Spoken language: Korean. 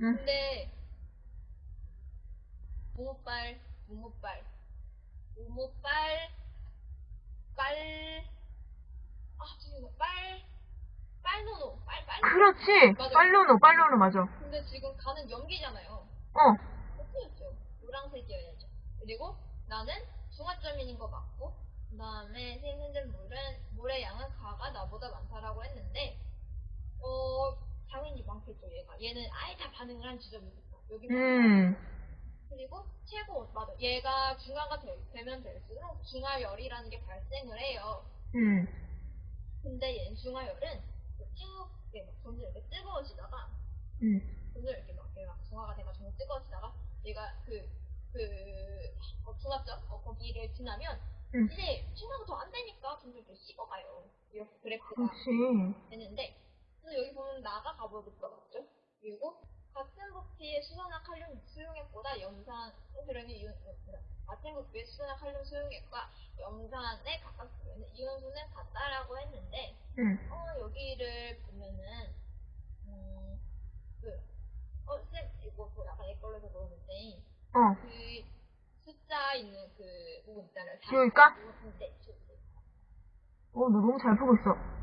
응. 근데 모모빨, 모모빨, 모모빨, 빨, 아 지금 빨, 빨노노, 빨, 빨. 그렇지. 맞아. 빨로노, 빨로노 맞아. 근데 지금 가는 연기잖아요. 어. 어떻겠죠? 노란색이어야죠. 그리고 나는 중화점인 것 같고, 그 다음에 생생된 물은, 물의 양은 가가 나보다 많다라고 했는데, 어, 많겠죠, 얘가. 얘는 아예 다 반응을 한 지점이 있어. 여기 음. 그리고 최고, 맞아. 얘가 중화가 될- 되면 될수록 중화열이라는 게 발생을 해요. 음. 근데 얘는 중화열은 쭉, 이렇게 막 점점 이렇게 뜨거워지다가, 음. 점점 이렇게 막, 이렇게 막 중화가 돼가지고 뜨거워지다가, 얘가 그, 그, 어, 중화점, 어, 거기를 지나면, 음. 이제 중화가 더 안 되니까 점점 이렇게 식어가요. 이렇게 그래프가 그렇지. 되는데, 여기 보면 나가 가보겠다, 맞죠? 그리고 같은 부피의 수소나 칼륨 수용액보다 염산, 어, 그러니 이온. 같은 부피의 수소나 칼륨 수용액과 염산에 가깝으면 이온수는 같다라고 했는데, 음. 어, 여기를 보면은, 음, 그, 어, 쌤, 이거 뭐 약간 옛걸로서 그러는데, 어. 그, 숫자 있는 그 부분 있잖아요. 지울까? 네, 지울게요. 어, 너 너무 잘 보고 있어.